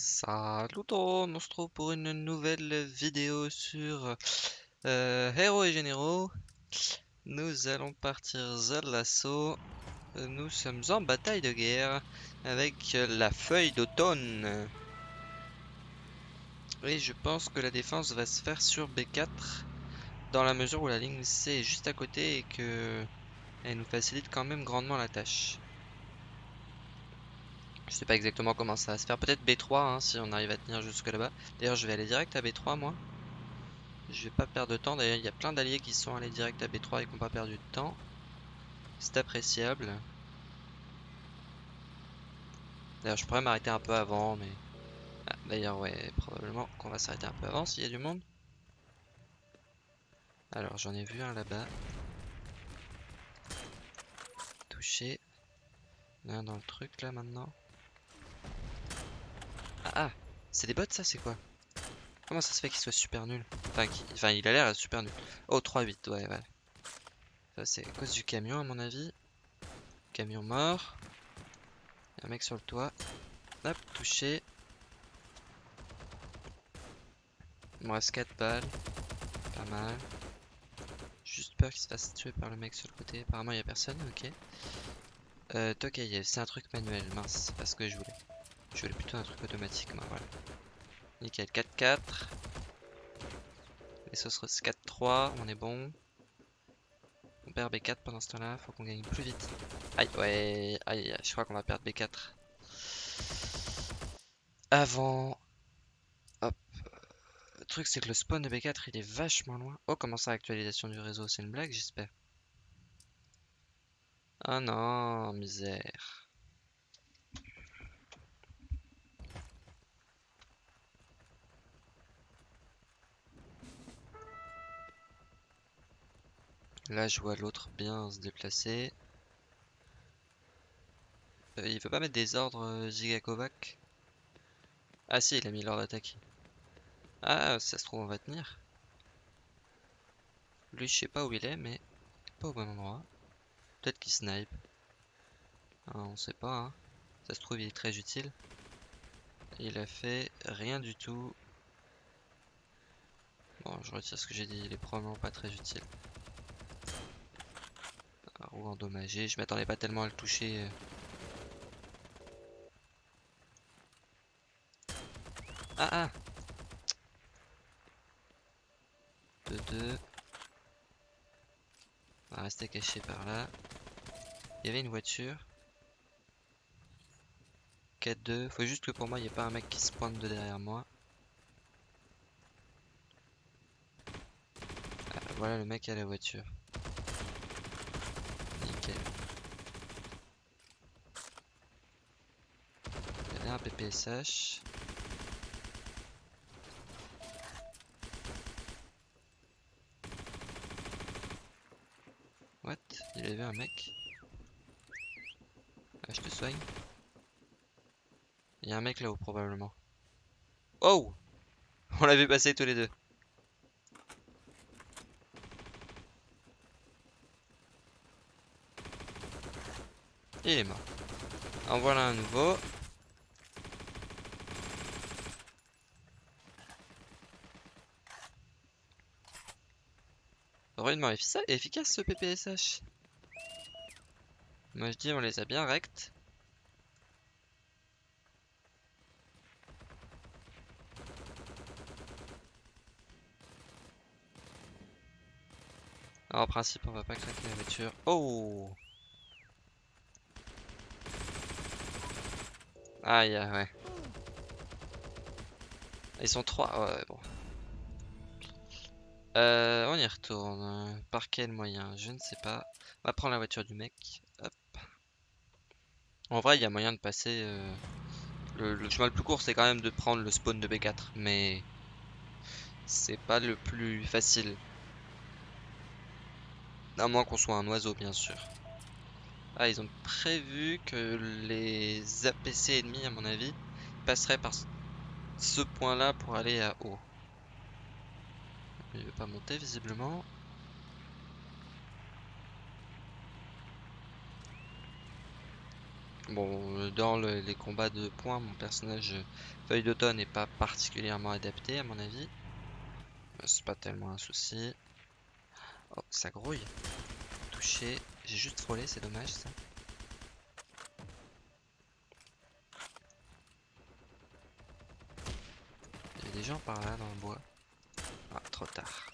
Salut tout le monde, on se retrouve pour une nouvelle vidéo sur euh, Héros et Généraux. Nous allons partir à l'assaut. Nous sommes en bataille de guerre avec la feuille d'automne. Et je pense que la défense va se faire sur B4 dans la mesure où la ligne C est juste à côté et que elle nous facilite quand même grandement la tâche. Je sais pas exactement comment ça va se faire. Peut-être B3 hein, si on arrive à tenir jusque là-bas. D'ailleurs, je vais aller direct à B3 moi. Je vais pas perdre de temps. D'ailleurs, il y a plein d'alliés qui sont allés direct à B3 et qui n'ont pas perdu de temps. C'est appréciable. D'ailleurs, je pourrais m'arrêter un peu avant, mais... Ah, D'ailleurs, ouais, probablement qu'on va s'arrêter un peu avant s'il y a du monde. Alors, j'en ai vu un là-bas. Touché. Un dans le truc là maintenant. Ah, c'est des bots ça, c'est quoi? Comment ça se fait qu'il soit super nul enfin, il a l'air super nul. Oh, 3-8, ouais, ouais. Ça, c'est à cause du camion, à mon avis. Camion mort. Y a un mec sur le toit. Hop, touché. Il me reste 4 balles. Pas mal. Juste peur qu'il se fasse tuer par le mec sur le côté. Apparemment, il y a personne, ok. Euh, Tokayev, c'est un truc manuel, mince, c'est pas ce que je voulais. Je voulais plutôt un truc automatique, moi, voilà. Nickel, 4-4. Les sauces 4-3, on est bon. On perd B4 pendant ce temps-là, faut qu'on gagne plus vite. Aïe, ouais, aïe, je crois qu'on va perdre B4. Avant... Hop. Le truc, c'est que le spawn de B4, il est vachement loin. Oh, comment ça, actualisation du réseau C'est une blague, j'espère. Ah non, misère. Là, je vois l'autre bien se déplacer. Euh, il veut pas mettre des ordres euh, Ah si, il a mis l'ordre d'attaque. Ah, ça se trouve, on va tenir. Lui, je sais pas où il est, mais pas au bon endroit. Peut-être qu'il snipe. Ah, on sait pas, hein. Ça se trouve, il est très utile. Il a fait rien du tout. Bon, je retire ce que j'ai dit, il est probablement pas très utile endommagé. Je m'attendais pas tellement à le toucher. Euh. Ah ah 2-2. On va rester caché par là. Il y avait une voiture. 4-2. Faut juste que pour moi, il n'y ait pas un mec qui se pointe de derrière moi. Ah, voilà le mec à la voiture. Un PPSH. What Il avait un mec ah, je te soigne. Il y a un mec là-haut probablement. Oh On l'a vu passer tous les deux. Il est mort. En voilà un nouveau. Vraiment efficace ce PPSH. Moi je dis on les a bien rect. Alors, en principe on va pas craquer la voiture. Oh Aïe ouais. Ils sont trois, ouais bon. Euh, on y retourne. Par quel moyen? Je ne sais pas. On va prendre la voiture du mec. Hop. En vrai, il y a moyen de passer... Euh, le, chemin le plus court, c'est quand même de prendre le spawn de B4. Mais... C'est pas le plus facile. À moins qu'on soit un oiseau, bien sûr. Ah, ils ont prévu que les APC ennemis, à mon avis, passeraient par ce point-là pour aller à haut. Il veut pas monter visiblement. Bon, dans le- les combats de points, mon personnage feuille d'automne n'est pas particulièrement adapté à mon avis. Euh, C'est pas tellement un souci. Oh, ça grouille. Touché. J'ai juste frôlé, c'est dommage ça. Il y a des gens par là dans le bois. Ah, trop tard.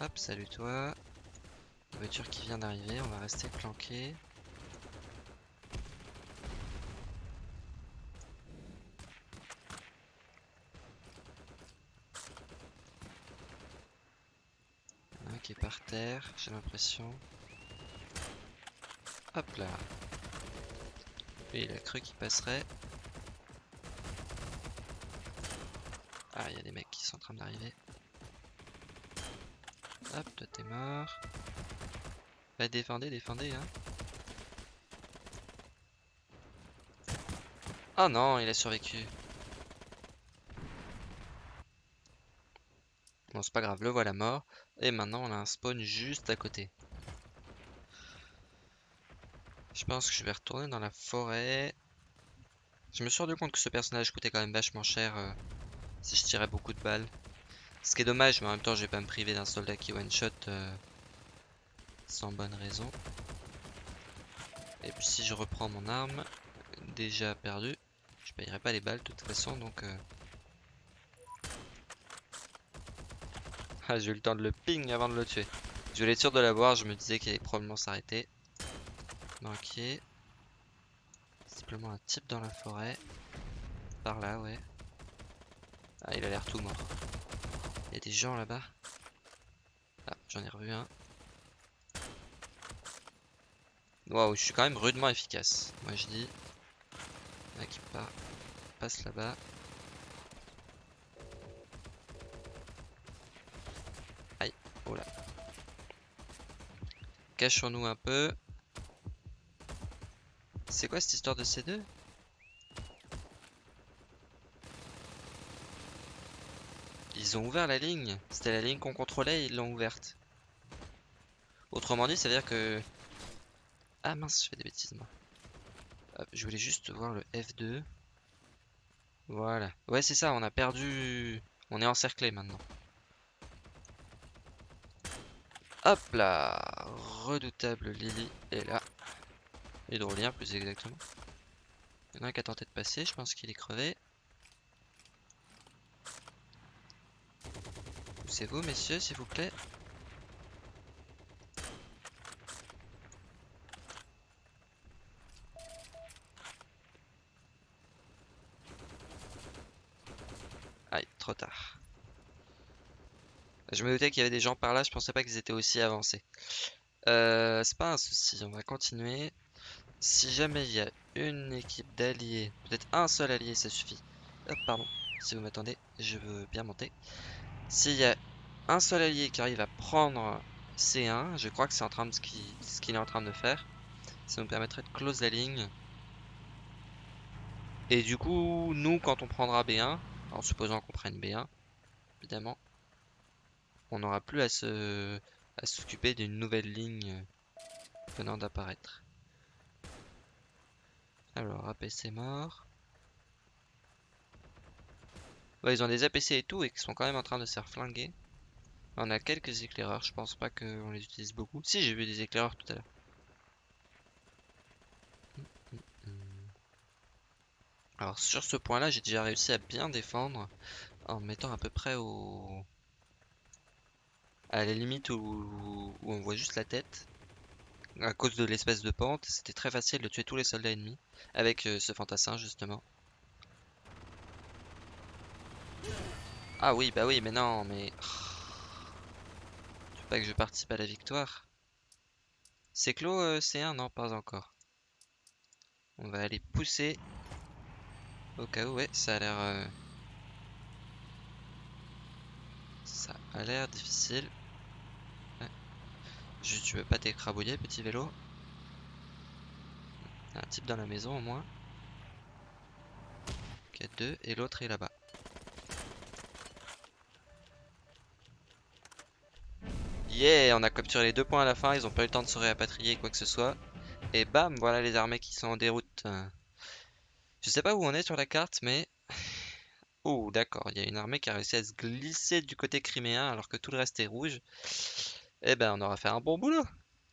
Hop, salut toi. Voiture qui vient d'arriver, on va rester planqué. Un qui est par j'ai l'impression. Hop là. Lui, il a cru qu'il passerait. Ah, il y a des mecs qui sont en train d'arriver. Hop, toi t'es mort. Bah défendez, défendez, hein. Oh non, il a survécu. Bon, c'est pas grave, le voilà mort. Et maintenant, on a un spawn juste à côté. Je pense que je vais retourner dans la forêt. Je me suis rendu compte que ce personnage coûtait quand même vachement cher euh, si je tirais beaucoup de balles. Ce qui est dommage, mais en même temps, je vais pas me priver d'un soldat qui one-shot euh, sans bonne raison. Et puis si je reprends mon arme, déjà perdue, je payerai pas les balles de toute façon, donc... euh, Ah, j'ai eu le temps de le ping avant de le tuer. Je voulais être sûr de l'avoir, je me disais qu'il allait probablement s'arrêter. Manqué. Simplement un type dans la forêt. Par là, ouais. Ah, il a l'air tout mort. Il y a des gens là-bas. Ah, j'en ai revu un. Waouh, je suis quand même rudement efficace. Moi je dis. Là qui. Passe là-bas. Aïe, oh Cachons-nous un peu. C'est quoi cette histoire de C2 Ils ont ouvert la ligne. C'était la ligne qu'on contrôlait ils l'ont ouverte. Autrement dit, ça veut dire que... Ah mince, je fais des bêtises moi. Je voulais juste voir le F2. Voilà. Ouais, c'est ça, on a perdu... On est encerclé maintenant. Hop là Redoutable Lily est là. Hydrolien plus exactement. Il y en a un qui a tenté de passer, je pense qu'il est crevé. C'est vous, messieurs, s'il vous plaît. Aïe, trop tard. Je me doutais qu'il y avait des gens par là, je pensais pas qu'ils étaient aussi avancés. Euh, c'est pas un souci, on va continuer. Si jamais il y a une équipe d'alliés, peut-être un seul allié, ça suffit. Hop, pardon, si vous m'attendez, je veux bien monter. S'il y a un seul allié qui arrive à prendre C1, je crois que c'est en train de ce qu'il ce qu'il est en train de faire. Ça nous permettrait de close la ligne. Et du coup, nous, quand on prendra B1, en supposant qu'on prenne B1, évidemment, on n'aura plus à se à s'occuper d'une nouvelle ligne venant d'apparaître. Alors, APC mort. Ils ont des APC et tout et qui sont quand même en train de se faire flinguer. On a quelques éclaireurs, je pense pas qu'on les utilise beaucoup. Si, j'ai vu des éclaireurs tout à l'heure. Alors sur ce point-là, j'ai déjà réussi à bien défendre en me mettant à peu près au... à la limite où, on voit juste la tête. À cause de l'espèce de pente, c'était très facile de tuer tous les soldats ennemis avec euh, ce fantassin justement. Ah oui, bah oui, mais non, mais... Tu veux pas que je participe à la victoire? C'est clos euh, C1 Non, pas encore. On va aller pousser. Au cas où, ouais, ça a l'air... euh, Ça a l'air difficile. Juste, tu veux pas t'écrabouiller, petit vélo? Un type dans la maison au moins. Ok, deux, et l'autre est là-bas. Yeah, on a capturé les deux points à la fin, ils ont pas eu le temps de se réapatrier quoi que ce soit. Et bam, voilà les armées qui sont en déroute. Je sais pas où on est sur la carte, mais... Oh, d'accord, il y a une armée qui a réussi à se glisser du côté criméen alors que tout le reste est rouge. Eh ben, on aura fait un bon boulot.